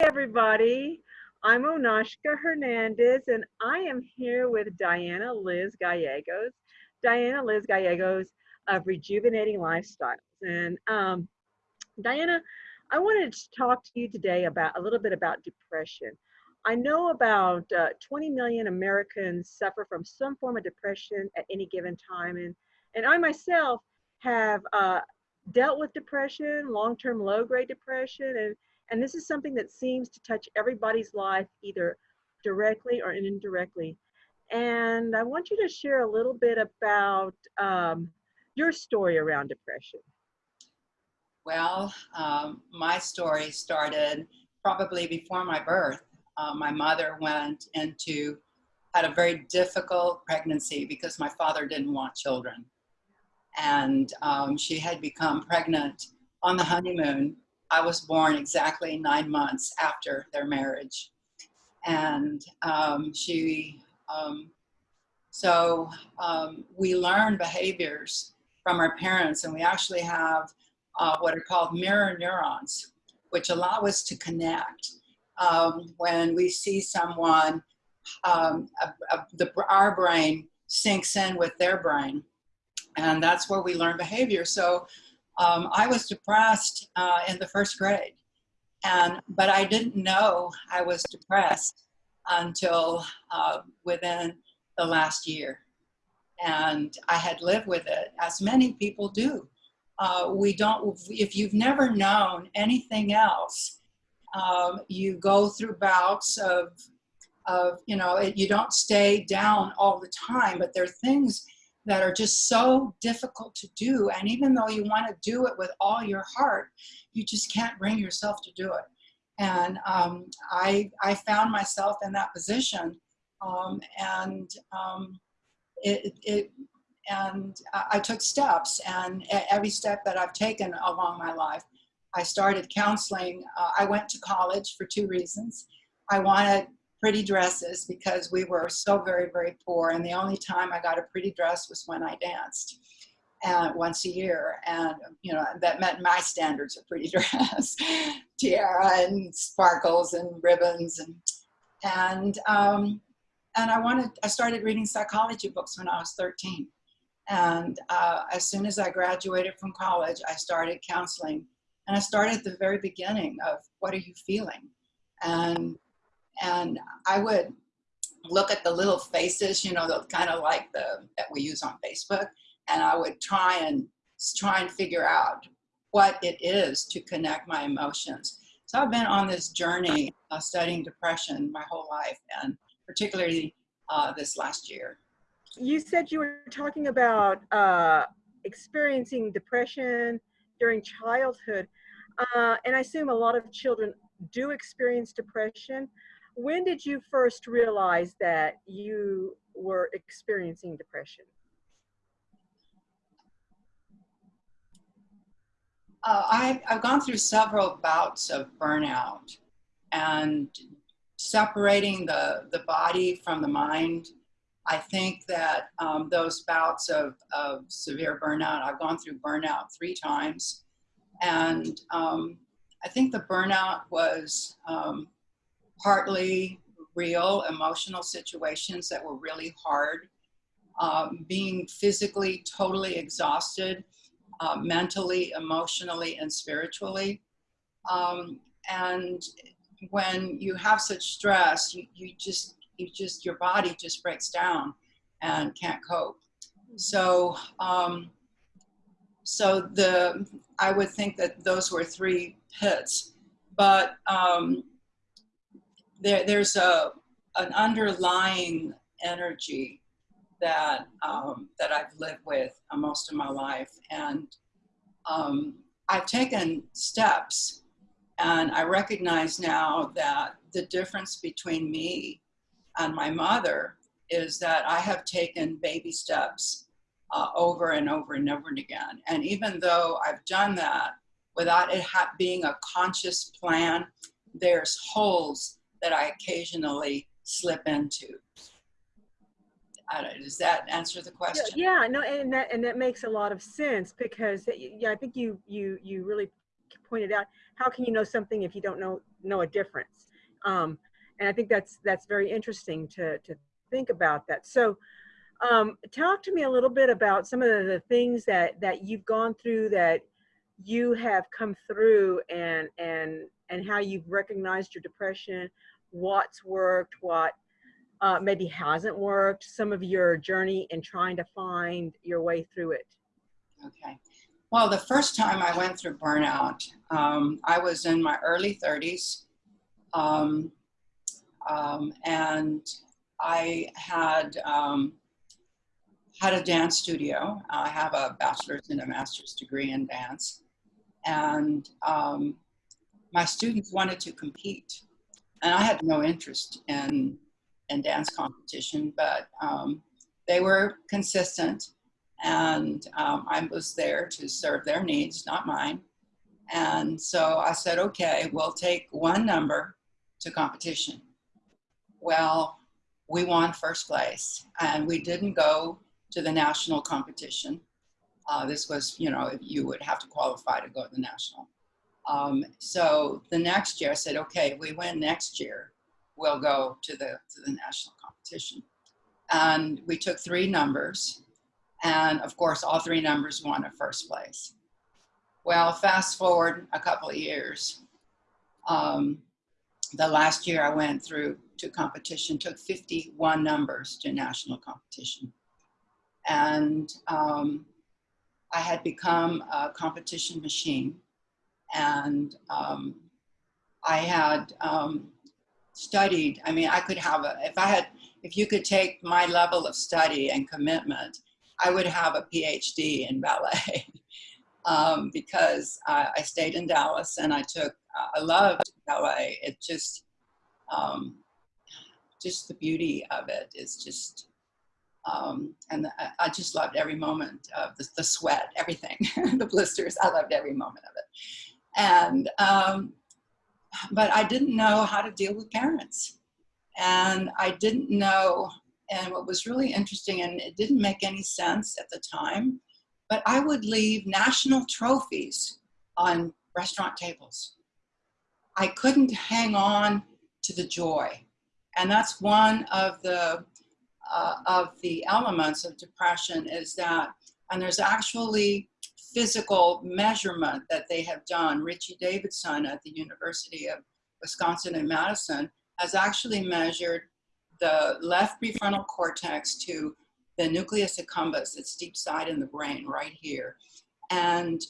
everybody. I'm Onashka Hernandez, and I am here with Diana Liz Gallegos. Diana Liz Gallegos of Rejuvenating Lifestyles. And um, Diana, I wanted to talk to you today about a little bit about depression. I know about uh, 20 million Americans suffer from some form of depression at any given time, and and I myself have uh, dealt with depression, long-term low-grade depression, and and this is something that seems to touch everybody's life either directly or indirectly. And I want you to share a little bit about um, your story around depression. Well, um, my story started probably before my birth. Uh, my mother went into, had a very difficult pregnancy because my father didn't want children. And um, she had become pregnant on the honeymoon I was born exactly nine months after their marriage. And um, she, um, so um, we learn behaviors from our parents, and we actually have uh, what are called mirror neurons, which allow us to connect. Um, when we see someone, um, a, a, the, our brain syncs in with their brain, and that's where we learn behavior. So um, I was depressed uh, in the first grade, and but I didn't know I was depressed until uh, within the last year, and I had lived with it, as many people do. Uh, we don't. If you've never known anything else, um, you go through bouts of of you know you don't stay down all the time, but there are things that are just so difficult to do. And even though you want to do it with all your heart, you just can't bring yourself to do it. And um, I, I found myself in that position. Um, and um, it, it, and I took steps and every step that I've taken along my life, I started counseling. Uh, I went to college for two reasons. I wanted pretty dresses because we were so very, very poor. And the only time I got a pretty dress was when I danced and once a year. And, you know, that met my standards of pretty dress, tiara and sparkles and ribbons. And, and, um, and I wanted, I started reading psychology books when I was 13. And uh, as soon as I graduated from college, I started counseling. And I started at the very beginning of what are you feeling? And and I would look at the little faces, you know, the kind of like the that we use on Facebook, and I would try and try and figure out what it is to connect my emotions. So I've been on this journey uh, studying depression my whole life, and particularly uh, this last year. You said you were talking about uh, experiencing depression during childhood, uh, and I assume a lot of children do experience depression when did you first realize that you were experiencing depression? Uh, I've, I've gone through several bouts of burnout and separating the, the body from the mind. I think that um, those bouts of, of severe burnout, I've gone through burnout three times. And um, I think the burnout was um, partly real emotional situations that were really hard, um, being physically totally exhausted, uh, mentally, emotionally, and spiritually. Um, and when you have such stress, you, you just, you just, your body just breaks down and can't cope. So, um, so the, I would think that those were three pits, but um, there, there's a, an underlying energy that, um, that I've lived with uh, most of my life. And um, I've taken steps and I recognize now that the difference between me and my mother is that I have taken baby steps uh, over and over and over and again. And even though I've done that without it being a conscious plan, there's holes that I occasionally slip into. does that answer the question? Yeah, no, and that and that makes a lot of sense because yeah, I think you you you really pointed out how can you know something if you don't know know a difference. Um, and I think that's that's very interesting to to think about that. So, um, talk to me a little bit about some of the things that that you've gone through that you have come through and and and how you've recognized your depression, what's worked, what uh, maybe hasn't worked, some of your journey in trying to find your way through it. Okay. Well, the first time I went through burnout, um, I was in my early 30s. Um, um, and I had um, had a dance studio. I have a bachelor's and a master's degree in dance. And um, my students wanted to compete. And I had no interest in, in dance competition, but um, they were consistent. And um, I was there to serve their needs, not mine. And so I said, okay, we'll take one number to competition. Well, we won first place and we didn't go to the national competition. Uh, this was, you know, you would have to qualify to go to the national. Um, so the next year I said, okay, we win next year, we'll go to the, to the national competition. And we took three numbers and of course all three numbers won a first place. Well, fast forward a couple of years. Um, the last year I went through to competition, took 51 numbers to national competition. And um, I had become a competition machine. And um, I had um, studied, I mean, I could have, a, if I had, if you could take my level of study and commitment, I would have a PhD in ballet. Um, because I, I, stayed in Dallas and I took, I loved ballet. It just, um, just the beauty of it is just, um, and I, I, just loved every moment of the, the sweat, everything, the blisters. I loved every moment of it. And, um, but I didn't know how to deal with parents. And I didn't know, and what was really interesting, and it didn't make any sense at the time, but I would leave national trophies on restaurant tables. I couldn't hang on to the joy. And that's one of the, uh, of the elements of depression is that, and there's actually physical measurement that they have done. Richie Davidson at the University of Wisconsin in Madison has actually measured the left prefrontal cortex to the nucleus accumbens, it's deep side in the brain right here. And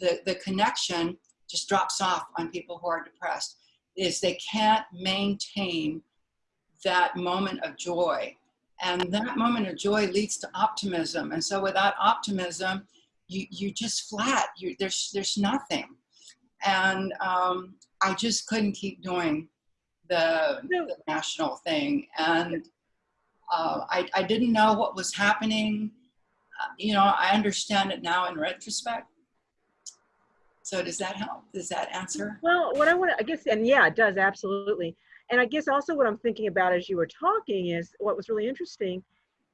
the, the connection just drops off on people who are depressed is they can't maintain that moment of joy. And that moment of joy leads to optimism. And so without optimism, you, you just flat, you, there's, there's nothing. And um, I just couldn't keep doing the, the national thing. And uh, I, I didn't know what was happening. Uh, you know, I understand it now in retrospect. So does that help? Does that answer? Well, what I want to, I guess, and yeah, it does absolutely and I guess also what I'm thinking about as you were talking is what was really interesting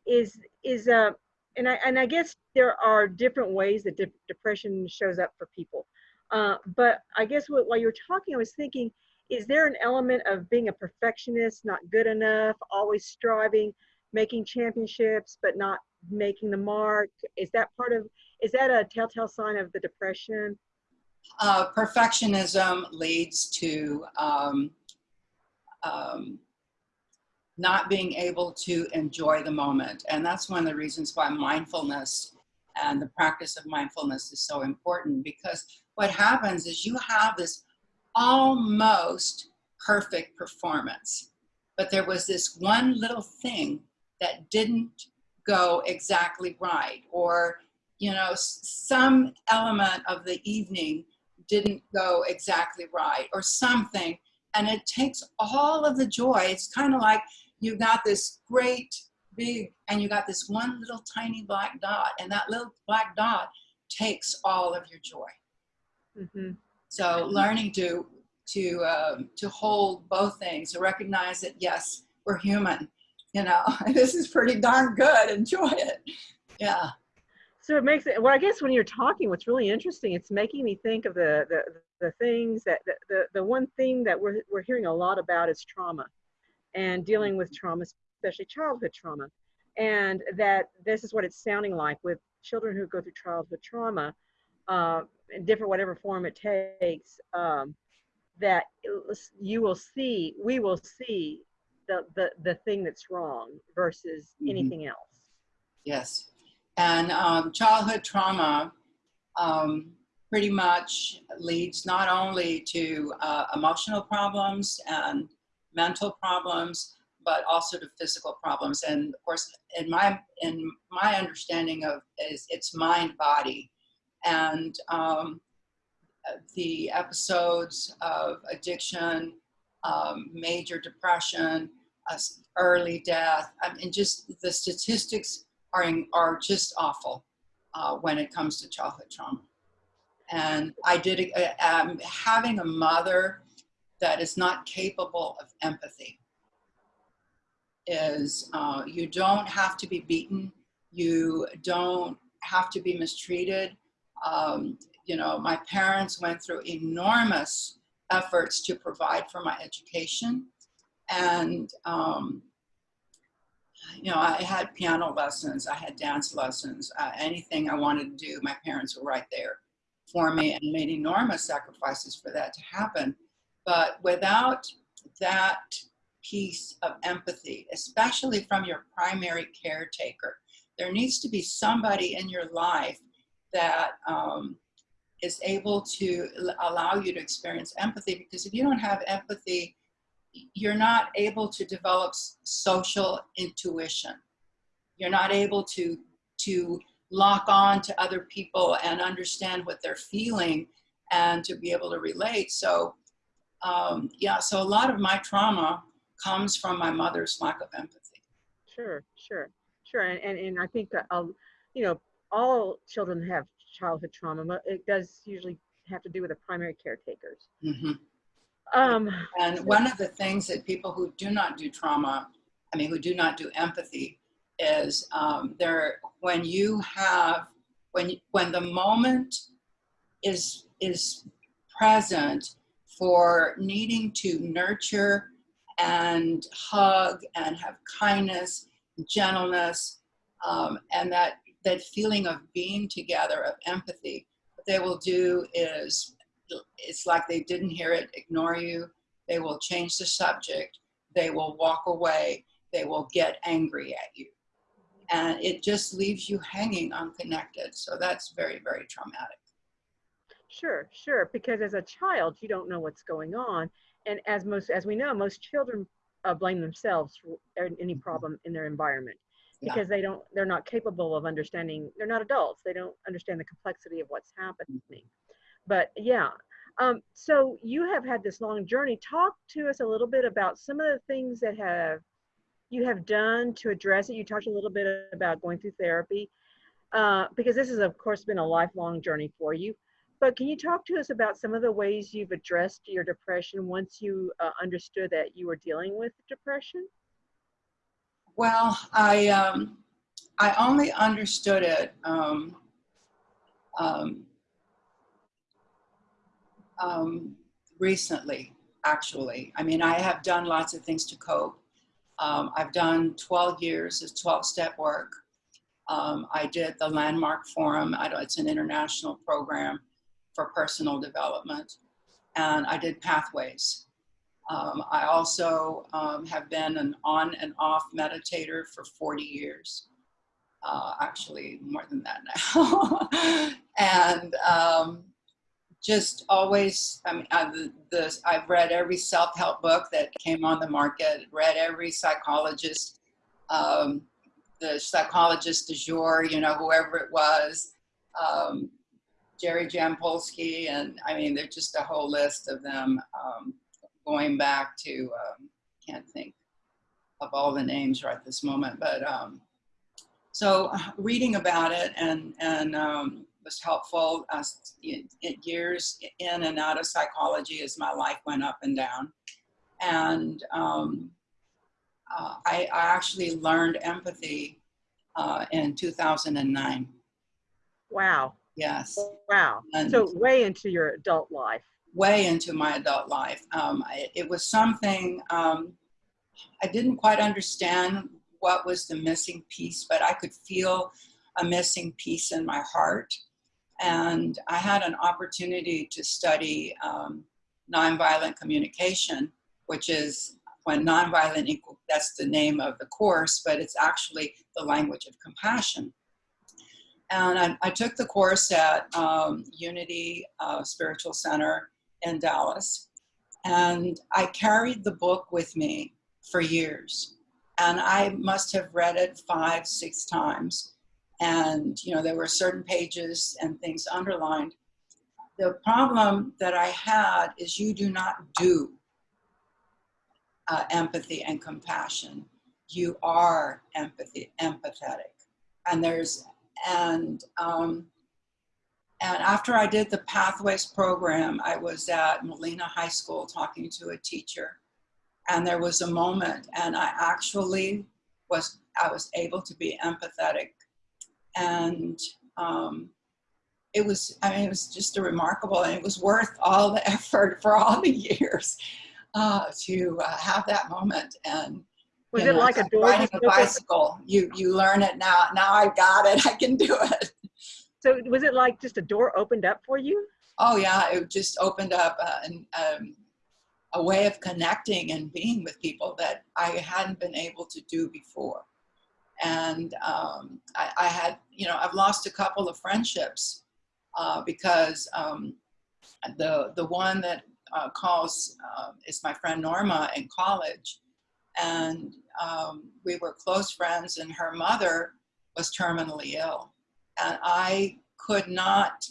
is is uh and I and I guess there are different ways that de depression shows up for people. Uh, but I guess what, while you were talking, I was thinking, is there an element of being a perfectionist, not good enough, always striving, making championships, but not making the mark? Is that part of, is that a telltale sign of the depression? Uh, perfectionism leads to um, um, not being able to enjoy the moment. And that's one of the reasons why mindfulness and the practice of mindfulness is so important because what happens is you have this almost perfect performance, but there was this one little thing that didn't go exactly right or you know some element of the evening didn't go exactly right or something and it takes all of the joy. It's kind of like you got this great big, and you got this one little tiny black dot, and that little black dot takes all of your joy. Mm -hmm. So learning to to um, to hold both things, to recognize that yes, we're human. You know, this is pretty darn good. Enjoy it. Yeah. so it makes it well i guess when you're talking what's really interesting it's making me think of the the, the things that the, the, the one thing that we're, we're hearing a lot about is trauma and dealing with trauma especially childhood trauma and that this is what it's sounding like with children who go through childhood trauma uh, in different whatever form it takes um, that you will see we will see the, the the thing that's wrong versus Mhm. anything else Yes. And um, childhood trauma um, pretty much leads not only to uh, emotional problems and mental problems, but also to physical problems. And of course, in my in my understanding of is it's mind body, and um, the episodes of addiction, um, major depression, uh, early death. I mean, just the statistics are in, are just awful uh, when it comes to childhood trauma. And I did um, having a mother that is not capable of empathy is uh, you don't have to be beaten, you don't have to be mistreated. Um, you know, my parents went through enormous efforts to provide for my education, and um, you know, I had piano lessons, I had dance lessons, uh, anything I wanted to do, my parents were right there for me and made enormous sacrifices for that to happen. But without that piece of empathy, especially from your primary caretaker, there needs to be somebody in your life that um, is able to allow you to experience empathy. Because if you don't have empathy, you're not able to develop social intuition. You're not able to to lock on to other people and understand what they're feeling and to be able to relate. So, um, yeah, so a lot of my trauma comes from my mother's lack of empathy. Sure, sure, sure. And, and, and I think uh, you know, all children have childhood trauma, but it does usually have to do with the primary caretakers. hmm Um, And one of the things that people who do not do trauma, I mean, who do not do empathy, is um, there when you have when when the moment is is present for needing to nurture and hug and have kindness, gentleness, um, and that that feeling of being together, of empathy. What they will do is it's like they didn't hear it, ignore you. They will change the subject. They will walk away. They will get angry at you. And it just leaves you hanging unconnected. So that's very, very traumatic. Sure, sure. Because as a child, you don't know what's going on, and as most, as we know, most children uh, blame themselves for any problem in their environment Yeah. because they don't, they're not capable of understanding. They're not adults. They don't understand the complexity of what's happening. But yeah, um, so you have had this long journey. Talk to us a little bit about some of the things that have you have done to address it. You talked a little bit about going through therapy uh, because this has, of course, been a lifelong journey for you. But can you talk to us about some of the ways you've addressed your depression once you uh, understood that you were dealing with depression? Well, I um, I only understood it um, um, um, recently. Actually, I mean, I have done lots of things to cope. Um, I've done 12 years of 12-step work. Um, I did the Landmark Forum. It's an international program for personal development, and I did Pathways. Um, I also um, have been an on and off meditator for 40 years. Uh, actually, more than that now. and um, just always, I mean, I, the, I've read every self help book that came on the market, read every psychologist, um, the psychologist du jour, you know, whoever it was. Um, Jerry Jampolsky, and I mean, there's just a whole list of them. Um, going back to um, can't think of all the names right this moment but um, so reading about it and and um, was helpful uh, years in and out of psychology as my life went up and down and um, uh, I, I actually learned empathy uh, in 2009 Wow. Yes. Wow. And- so way into your adult life. way into my adult life. Um, I, it was something um, I didn't quite understand what was the missing piece, but I could feel a missing piece in my heart. And I had an opportunity to study um, nonviolent communication, which is when nonviolent equal, that's the name of the course, but it's actually the language of compassion. And I, I took the course at um, Unity uh, Spiritual Center in Dallas. And I carried the book with me for years. And I must have read it five, six times. And, you know, there were certain pages and things underlined. The problem that I had is you do not do uh, empathy and compassion. You are empathy, empathetic. And there's, and, um, and after I did the Pathways program, I was at Molina High School talking to a teacher. And there was a moment, and I actually was, I was able to be empathetic. And um, it was, I mean, it was just a remarkable, and it was worth all the effort for all the years uh, to uh, have that moment. And Was you it know, like a door riding a bicycle? You you learn it now. Now I got it. I can do it. So was it like just a door opened up for you? Oh yeah, it just opened up uh, an, um, a way of connecting and being with people that I hadn't been able to do before. And um, I, I had, you know, I've lost a couple of friendships uh, because um, the the one that uh, calls uh, is my friend Norma in college, and um, we were close friends. And her mother was terminally ill, and I could not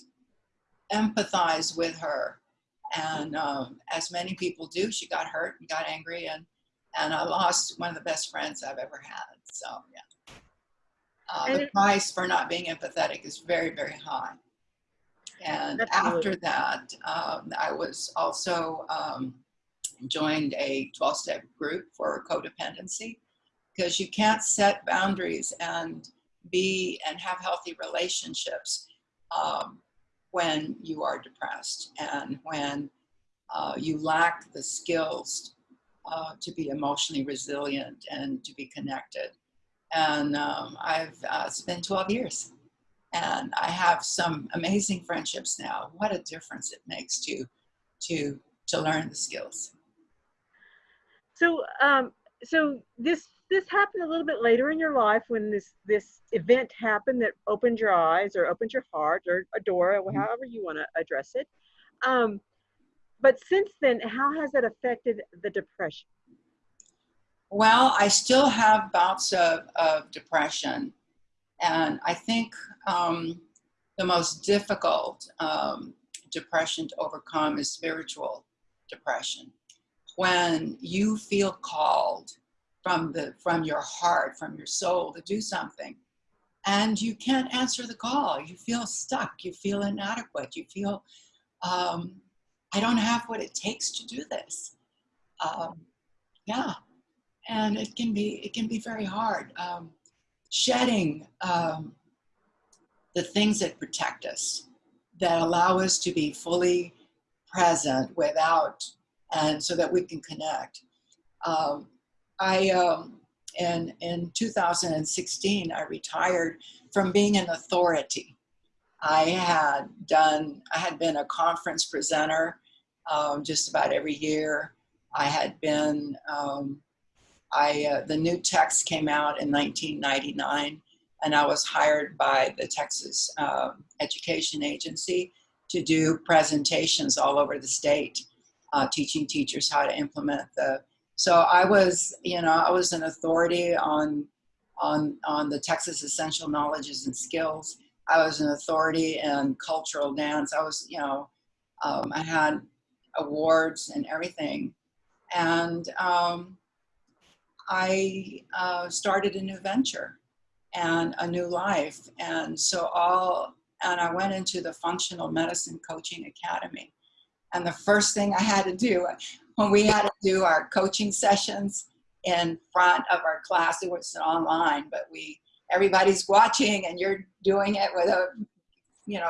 empathize with her. And um, as many people do, she got hurt and got angry, and and I lost one of the best friends I've ever had. So yeah, uh, the price for not being empathetic is very very high. And Absolutely. after that, um, I was also um, joined a 12-step group for codependency because you can't set boundaries and be and have healthy relationships um, when you are depressed and when uh, you lack the skills uh, to be emotionally resilient and to be connected. And um, I've uh, been 12 years, and I have some amazing friendships now. What a difference it makes to to to learn the skills. So, um, so this this happened a little bit later in your life when this this event happened that opened your eyes or opened your heart or a door, or Mhm. however you want to address it. Um, but since then, how has that affected the depression? Well, I still have bouts of, of depression. And I think um, the most difficult um, depression to overcome is spiritual depression. When you feel called from, the, from your heart, from your soul to do something, and you can't answer the call. You feel stuck. You feel inadequate. You feel, um, I don't have what it takes to do this. Um, yeah and it can be it can be very hard um, shedding um, the things that protect us that allow us to be fully present without and so that we can connect. Um, i um, in in 2016 i retired from being an authority. I had done i had been a conference presenter um, just about every year. I had been um, I, uh, the new TEKS came out in 1999, and I was hired by the Texas uh, Education Agency to do presentations all over the state, uh, teaching teachers how to implement the. So I was, you know, I was an authority on on on the Texas Essential Knowledges and Skills. I was an authority in cultural dance. I was, you know, um, I had awards and everything, and. Um, I uh, started a new venture and a new life. And so all, and I went into the Functional Medicine Coaching Academy. And the first thing I had to do when we had to do our coaching sessions in front of our class, it was online, but we, everybody's watching and you're doing it with a you know,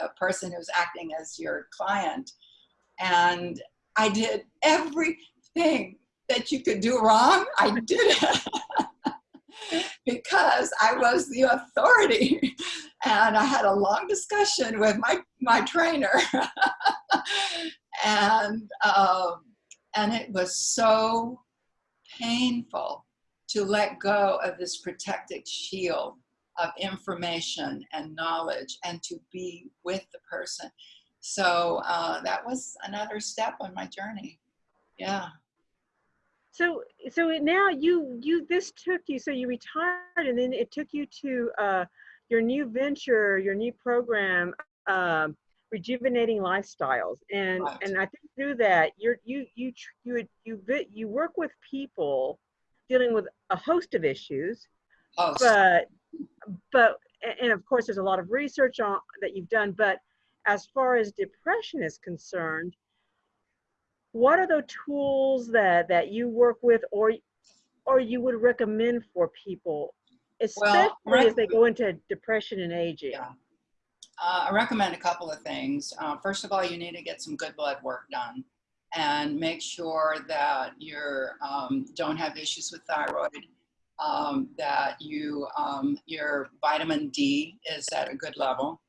a, a person who's acting as your client. And I did everything that you could do wrong. I did it. because I was the authority. And I had a long discussion with my, my trainer. and, um, and it was so painful to let go of this protected shield of information and knowledge and to be with the person. So uh, that was another step on my journey. Yeah. So, so now you, you, this took you, so you retired and then it took you to uh, your new venture, your new program, um, rejuvenating lifestyles. And, Right. and I think through that, you're, you, you, you, would- you, you work with people dealing with a host of issues, but, but, and of course, there's a lot of research on, that you've done, but as far as depression is concerned, what are the tools that that you work with or or you would recommend for people especially rec- as they go into depression and aging Yeah. Uh, I recommend a couple of things. Uh, first of all, you need to get some good blood work done and make sure that you um, don't have issues with thyroid, um, that you um, your vitamin D is at a good level.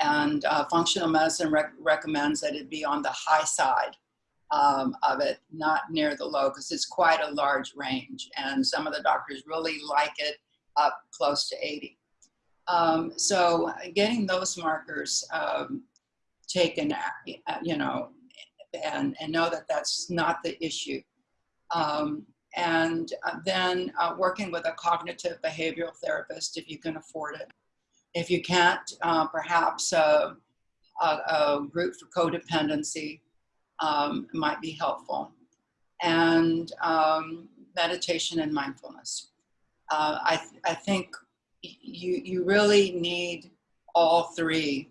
And uh, functional medicine rec- recommends that it be on the high side um, of it, not near the low, because it's quite a large range. And some of the doctors really like it up close to 80. Um, so getting those markers um, taken, uh, you know, and, and know that that's not the issue. Um, and uh, then uh, working with a cognitive behavioral therapist if you can afford it. If you can't, uh, perhaps a, a, a group for codependency um, might be helpful. And um, meditation and mindfulness. Uh, I, th- I think you, you really need all three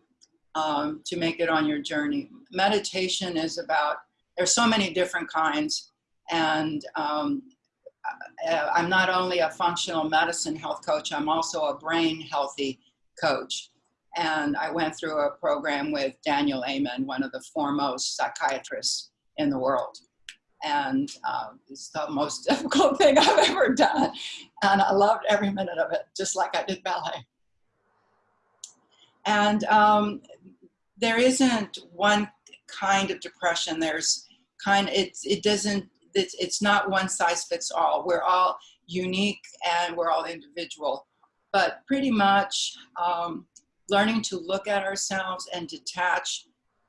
um, to make it on your journey. Meditation is about, there's so many different kinds. And um, I- I'm not only a functional medicine health coach, I'm also a brain healthy coach. And I went through a program with Daniel Amen, one of the foremost psychiatrists in the world. And uh, it's the most difficult thing I've ever done. And I loved every minute of it, just like I did ballet. And um, there isn't one kind of depression. There's kind it's it doesn't it's, it's not one size fits all. We're all unique and we're all individual. But pretty much um, learning to look at ourselves and detach,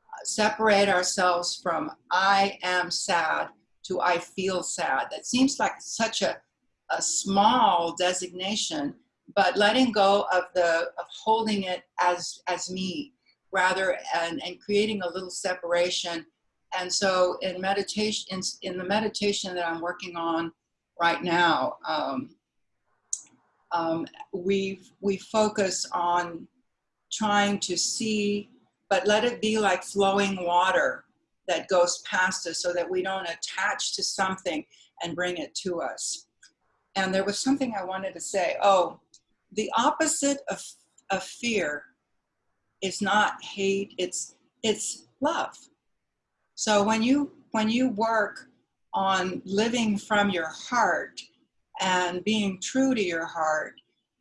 uh, separate ourselves from I am sad to I feel sad. That seems like such a, a small designation, but letting go of the of holding it as as me rather and, and creating a little separation. And so in meditation, in, in the meditation that I'm working on right now, um, um, we we focus on trying to see, but let it be like flowing water that goes past us so that we don't attach to something and bring it to us. And there was something I wanted to say. Oh, the opposite of, of fear is not hate, it's, it's love. So when you, when you work on living from your heart and being true to your heart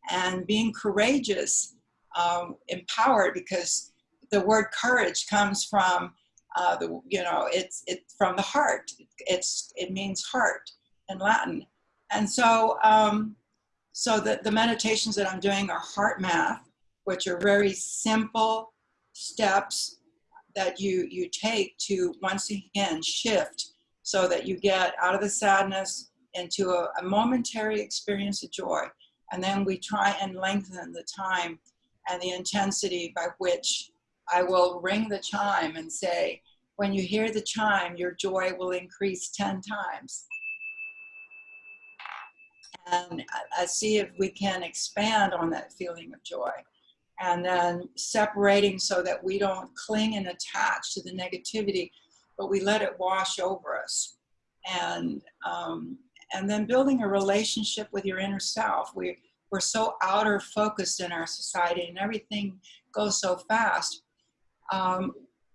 and being courageous, um, empowered, because the word courage comes from uh, the you know it's it's from the heart. It's it means heart in Latin, and so um, so the the meditations that I'm doing are HeartMath, which are very simple steps that you you take to once again shift so that you get out of the sadness into a, a momentary experience of joy, and then we try and lengthen the time and the intensity by which I will ring the chime and say, when you hear the chime, your joy will increase 10 times. And I, see if we can expand on that feeling of joy. And then separating so that we don't cling and attach to the negativity, but we let it wash over us. And, um, and then building a relationship with your inner self. We, we're so outer focused in our society and everything goes so fast. Um,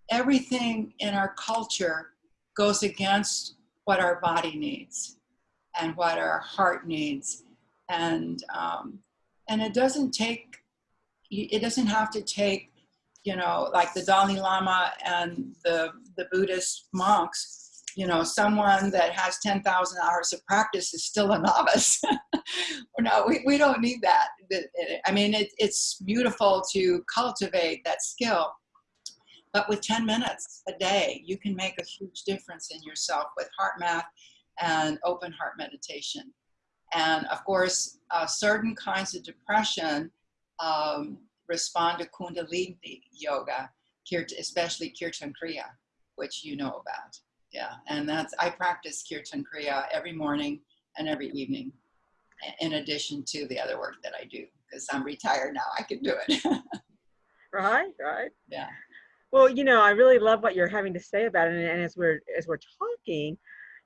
everything in our culture goes against what our body needs and what our heart needs. And, um, and it doesn't take, it doesn't have to take, you know, like the Dalai Lama and the, the Buddhist monks, you know, someone that has 10,000 hours of practice is still a novice. no, we, we don't need that. I mean, it, it's beautiful to cultivate that skill, but with 10 minutes a day, you can make a huge difference in yourself with HeartMath and open heart meditation. And of course, uh, certain kinds of depression um, respond to Kundalini yoga, especially Kirtan Kriya, which you know about. Yeah, and that's, I practice Kirtan Kriya every morning and every evening, in addition to the other work that I do, because I'm retired now, I can do it. right, right. Yeah. Well, you know, I really love what you're having to say about it, and, and as we're as we're talking,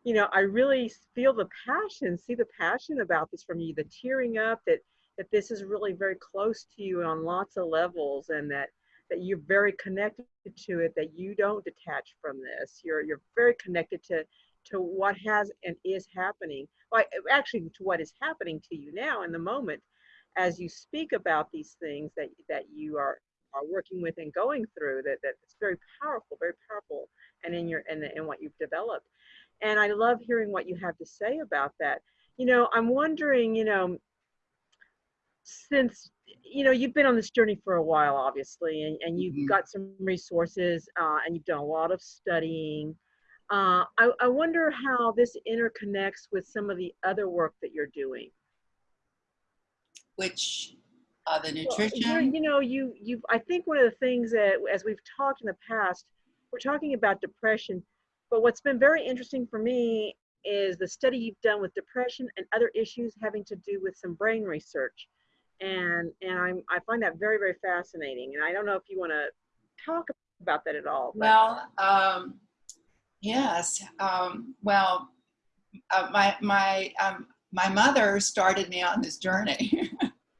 you know, I really feel the passion, see the passion about this from you, the tearing up that that this is really very close to you on lots of levels and that that you're very connected to it, that you don't detach from this. You're you're very connected to to what has and is happening. Like actually to what is happening to you now in the moment as you speak about these things that that you are are working with and going through that that it's very powerful, very powerful and in your and in what you've developed. And I love hearing what you have to say about that. You know, I'm wondering, you know, since you know you've been on this journey for a while obviously and, and you've mm-hmm. got some resources uh, and you've done a lot of studying uh, I, I wonder how this interconnects with some of the other work that you're doing which uh, the nutrition well, you know you you i think one of the things that as we've talked in the past we're talking about depression but what's been very interesting for me is the study you've done with depression and other issues having to do with some brain research. And, and I'm, I find that very, very fascinating. And I don't know if you want to talk about that at all. But. Well, um, yes. Um, well, uh, my, my, um, my mother started me on this journey.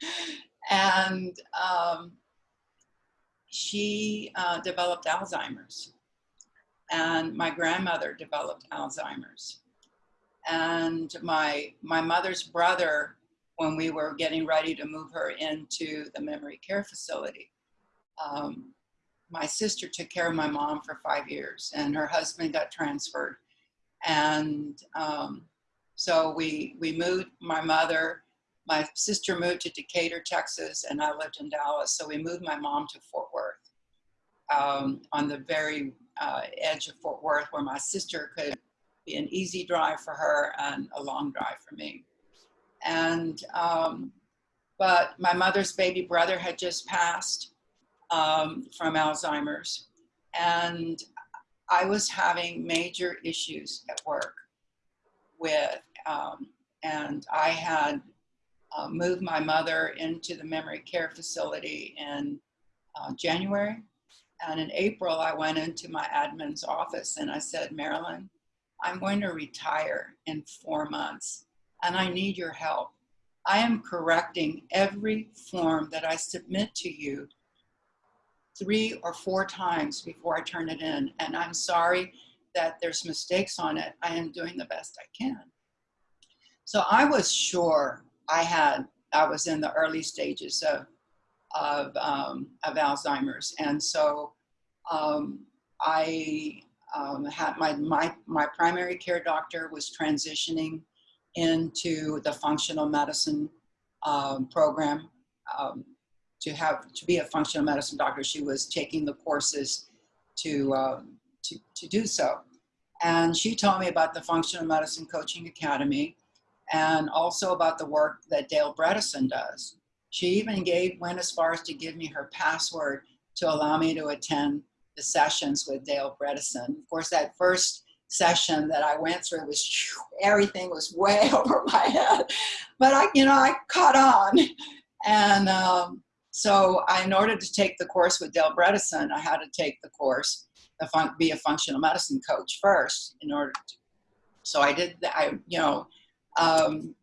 and um, she uh, developed Alzheimer's and my grandmother developed Alzheimer's. And my, my mother's brother, when we were getting ready to move her into the memory care facility, um, my sister took care of my mom for five years and her husband got transferred. And um, so we, we moved my mother, my sister moved to Decatur, Texas, and I lived in Dallas. So we moved my mom to Fort Worth um, on the very uh, edge of Fort Worth where my sister could be an easy drive for her and a long drive for me. And, um, but my mother's baby brother had just passed um, from Alzheimer's. And I was having major issues at work with, um, and I had uh, moved my mother into the memory care facility in uh, January and in April, I went into my admin's office and I said, Marilyn, I'm going to retire in four months and I need your help. I am correcting every form that I submit to you three or four times before I turn it in. And I'm sorry that there's mistakes on it. I am doing the best I can. So I was sure I had, I was in the early stages of of, um, of Alzheimer's. And so um, I um, had my, my, my primary care doctor was transitioning into the functional medicine um, program um, to have to be a functional medicine doctor. She was taking the courses to, uh, to, to do so. And she told me about the Functional Medicine Coaching Academy and also about the work that Dale Bredesen does. She even gave, went as far as to give me her password to allow me to attend the sessions with Dale Bredesen. Of course, that first session that I went through was everything was way over my head, but I, you know, I caught on. And um, so I, in order to take the course with Dale Bredesen, I had to take the course, fun be a functional medicine coach first in order to, so I did, I, you know, um,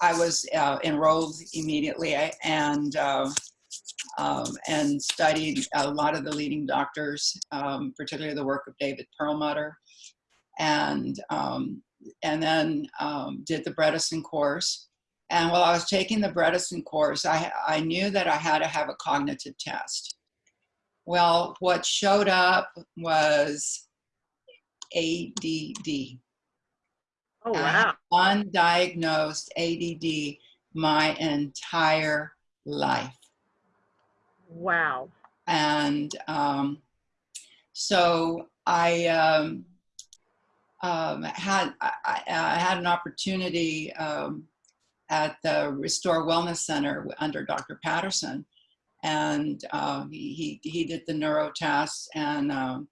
I was uh, enrolled immediately and uh, um, and studied a lot of the leading doctors, um, particularly the work of David Perlmutter, and um, and then um, did the Bredesen course. And while I was taking the Bredesen course, I, I knew that I had to have a cognitive test. Well, what showed up was ADD. Oh, wow. undiagnosed ADD my entire life. Wow. And um, so I um, um, had I, I had an opportunity um, at the Restore Wellness Center under Dr. Patterson, and um, he, he he did the neuro tests, and um,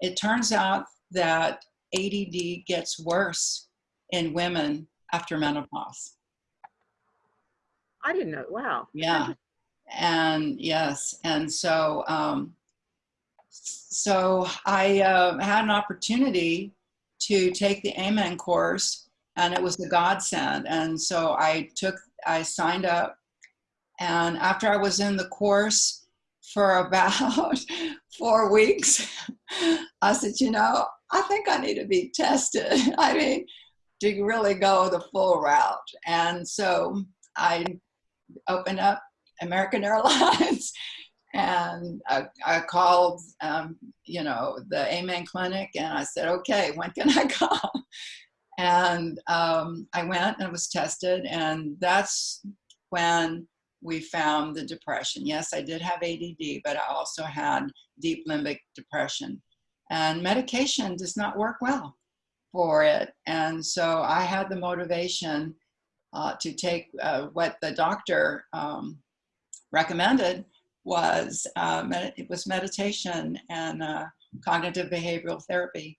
it turns out that ADD gets worse in women after menopause. I didn't know. Wow. Yeah. And yes, and so um, so I uh, had an opportunity to take the Amen course, and it was a godsend. And so I took, I signed up, and after I was in the course for about four weeks, I said, you know, I think I need to be tested. I mean, to really go the full route. And so I opened up American Airlines and I, I called, um, you know, the Amen Clinic and I said, okay, when can I come? And um, I went and was tested, and that's when we found the depression. Yes, I did have ADD, but I also had deep limbic depression. And medication does not work well for it. And so I had the motivation uh, to take uh, what the doctor um, recommended was uh, it was meditation and uh, cognitive behavioral therapy.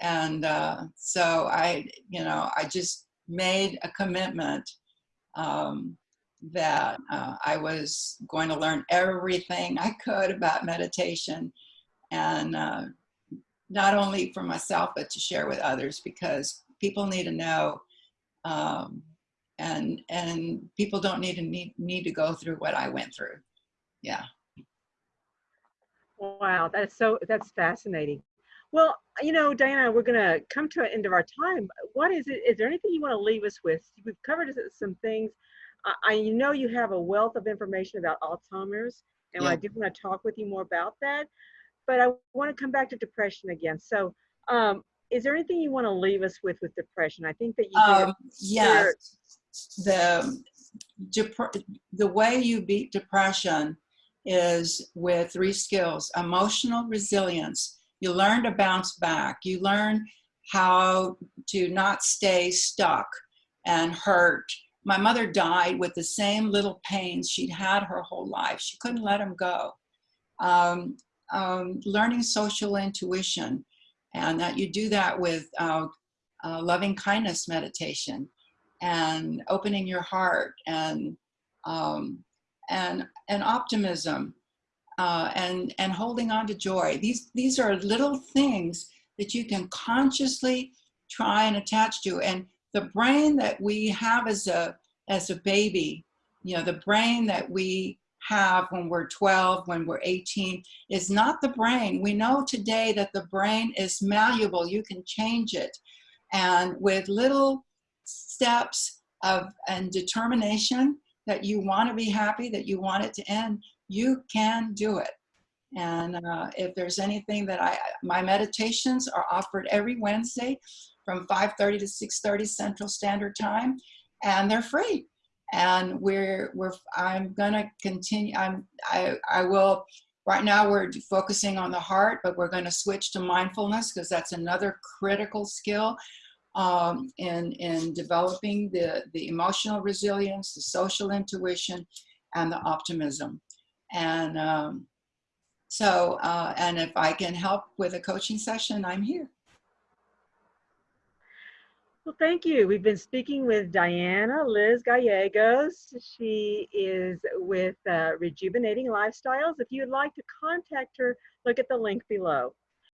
And uh, so I, you know, I just made a commitment um, that uh, I was going to learn everything I could about meditation and not only for myself, but to share with others because people need to know um, and and people don't need to need, need to go through what I went through. Yeah. Wow, that's so that's fascinating. Well, you know, Diana, we're gonna come to an end of our time. What is it? Is there anything you want to leave us with? We've covered some things. I, I know you have a wealth of information about Alzheimer's, and Yeah. I do want to talk with you more about that. But I want to come back to depression again. So, um, is there anything you want to leave us with with depression? I think that you. Um, yes. The the way you beat depression is with three skills: emotional resilience. You learn to bounce back. You learn how to not stay stuck and hurt. My mother died with the same little pains she'd had her whole life. She couldn't let them go. Um, um, learning social intuition, and that you do that with uh, uh, loving kindness meditation and opening your heart and um, and and optimism uh, and and holding on to joy. These these are little things that you can consciously try and attach to. And the brain that we have as a as a baby, you know, the brain that we have when we're 12, when we're 18, is not the brain. We know today that the brain is malleable. You can change it. And with little steps of and determination that you want to be happy, that you want it to end, you can do it. And uh, if there's anything that I, my meditations are offered every Wednesday from 5:30 to 6:30 Central Standard Time, and they're free. And we're we're I'm gonna continue. I'm I I will. Right now we're focusing on the heart, but we're to switch to mindfulness because that's another critical skill um, in, in developing the, the emotional resilience, the social intuition, and the optimism. And um, so, uh, and if I can help with a coaching session, I'm here. Well, thank you. We've been speaking with Diana Liz Gallegos. She is with uh, Rejuvenating Lifestyles. If you'd like to contact her, look at the link below.